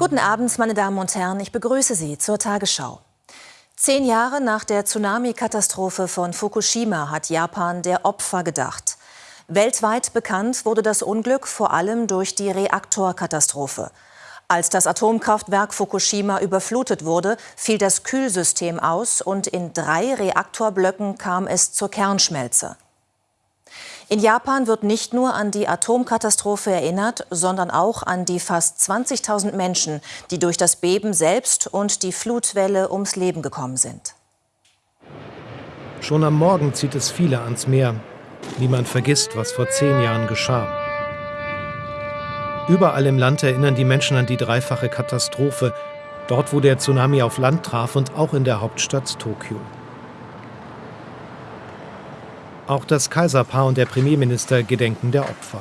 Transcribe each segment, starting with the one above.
Guten Abend, meine Damen und Herren. Ich begrüße Sie zur Tagesschau. Zehn Jahre nach der Tsunami-Katastrophe von Fukushima hat Japan der Opfer gedacht. Weltweit bekannt wurde das Unglück vor allem durch die Reaktorkatastrophe. Als das Atomkraftwerk Fukushima überflutet wurde, fiel das Kühlsystem aus und in drei Reaktorblöcken kam es zur Kernschmelze. In Japan wird nicht nur an die Atomkatastrophe erinnert, sondern auch an die fast 20.000 Menschen, die durch das Beben selbst und die Flutwelle ums Leben gekommen sind. Schon am Morgen zieht es viele ans Meer. Niemand vergisst, was vor zehn Jahren geschah. Überall im Land erinnern die Menschen an die dreifache Katastrophe, dort wo der Tsunami auf Land traf und auch in der Hauptstadt Tokio. Auch das Kaiserpaar und der Premierminister gedenken der Opfer.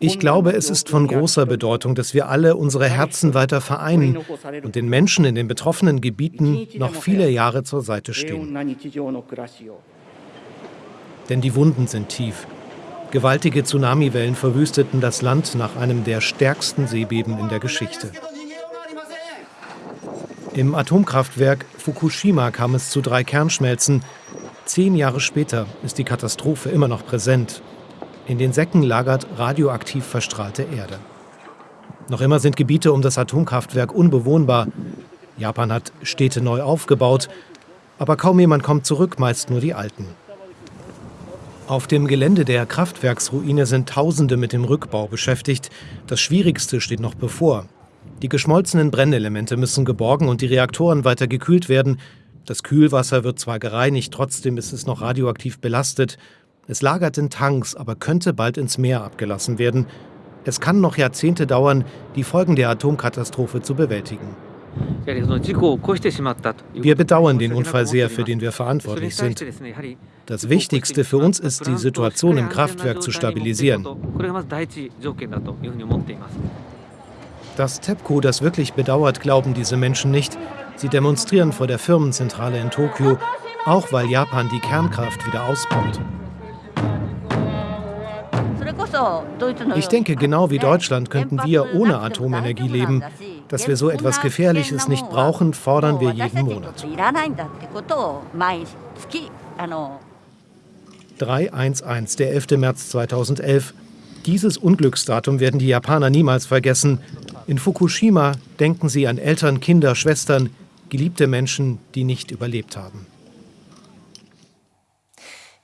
Ich glaube, es ist von großer Bedeutung, dass wir alle unsere Herzen weiter vereinen und den Menschen in den betroffenen Gebieten noch viele Jahre zur Seite stehen. Denn die Wunden sind tief. Gewaltige Tsunamiwellen verwüsteten das Land nach einem der stärksten Seebeben in der Geschichte. Im Atomkraftwerk Fukushima kam es zu drei Kernschmelzen. Zehn Jahre später ist die Katastrophe immer noch präsent. In den Säcken lagert radioaktiv verstrahlte Erde. Noch immer sind Gebiete um das Atomkraftwerk unbewohnbar. Japan hat Städte neu aufgebaut, aber kaum jemand kommt zurück, meist nur die Alten. Auf dem Gelände der Kraftwerksruine sind Tausende mit dem Rückbau beschäftigt. Das Schwierigste steht noch bevor. Die geschmolzenen Brennelemente müssen geborgen und die Reaktoren weiter gekühlt werden. Das Kühlwasser wird zwar gereinigt, trotzdem ist es noch radioaktiv belastet. Es lagert in Tanks, aber könnte bald ins Meer abgelassen werden. Es kann noch Jahrzehnte dauern, die Folgen der Atomkatastrophe zu bewältigen. Wir bedauern den Unfall sehr, für den wir verantwortlich sind. Das Wichtigste für uns ist, die Situation im Kraftwerk zu stabilisieren. Dass TEPCO das wirklich bedauert, glauben diese Menschen nicht. Sie demonstrieren vor der Firmenzentrale in Tokio, auch weil Japan die Kernkraft wieder ausbaut. Ich denke, genau wie Deutschland könnten wir ohne Atomenergie leben. Dass wir so etwas Gefährliches nicht brauchen, fordern wir jeden Monat. 311, der 11. März 2011. Dieses Unglücksdatum werden die Japaner niemals vergessen. In Fukushima denken sie an Eltern, Kinder, Schwestern, geliebte Menschen, die nicht überlebt haben.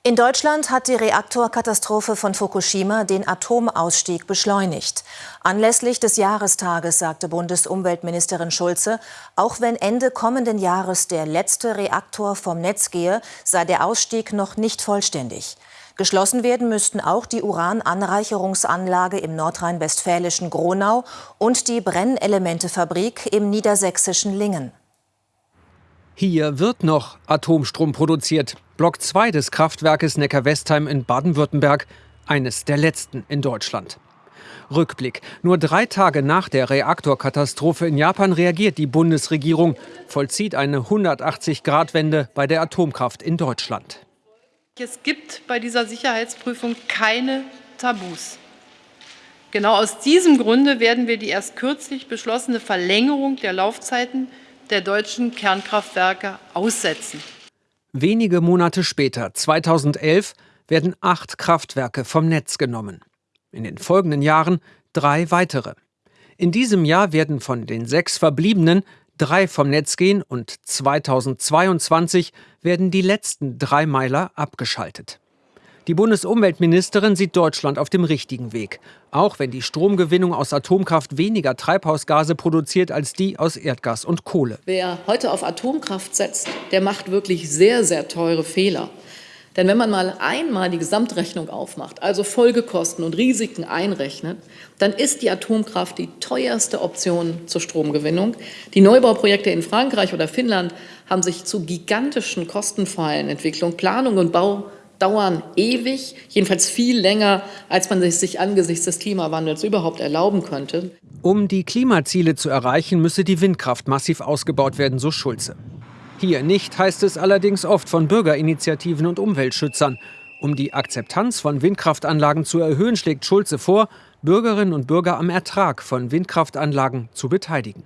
In Deutschland hat die Reaktorkatastrophe von Fukushima den Atomausstieg beschleunigt. Anlässlich des Jahrestages sagte Bundesumweltministerin Schulze, auch wenn Ende kommenden Jahres der letzte Reaktor vom Netz gehe, sei der Ausstieg noch nicht vollständig. Geschlossen werden müssten auch die Urananreicherungsanlage im nordrhein-westfälischen Gronau und die Brennelementefabrik im niedersächsischen Lingen. Hier wird noch Atomstrom produziert. Block 2 des Kraftwerkes Neckar-Westheim in Baden-Württemberg, eines der letzten in Deutschland. Rückblick. Nur drei Tage nach der Reaktorkatastrophe in Japan reagiert die Bundesregierung, vollzieht eine 180-Grad-Wende bei der Atomkraft in Deutschland. Es gibt bei dieser Sicherheitsprüfung keine Tabus. Genau aus diesem Grunde werden wir die erst kürzlich beschlossene Verlängerung der Laufzeiten der deutschen Kernkraftwerke aussetzen. Wenige Monate später, 2011, werden acht Kraftwerke vom Netz genommen. In den folgenden Jahren drei weitere. In diesem Jahr werden von den sechs verbliebenen drei vom Netz gehen und 2022 werden die letzten drei Meiler abgeschaltet. Die Bundesumweltministerin sieht Deutschland auf dem richtigen Weg, auch wenn die Stromgewinnung aus Atomkraft weniger Treibhausgase produziert als die aus Erdgas und Kohle. Wer heute auf Atomkraft setzt, der macht wirklich sehr, sehr teure Fehler. Denn wenn man mal einmal die Gesamtrechnung aufmacht, also Folgekosten und Risiken einrechnet, dann ist die Atomkraft die teuerste Option zur Stromgewinnung. Die Neubauprojekte in Frankreich oder Finnland haben sich zu gigantischen kostenfreien Entwicklung, Planung und Bau dauern ewig, jedenfalls viel länger, als man sich angesichts des Klimawandels überhaupt erlauben könnte. Um die Klimaziele zu erreichen, müsse die Windkraft massiv ausgebaut werden, so Schulze. Hier nicht, heißt es allerdings oft von Bürgerinitiativen und Umweltschützern. Um die Akzeptanz von Windkraftanlagen zu erhöhen, schlägt Schulze vor, Bürgerinnen und Bürger am Ertrag von Windkraftanlagen zu beteiligen.